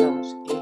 cristãos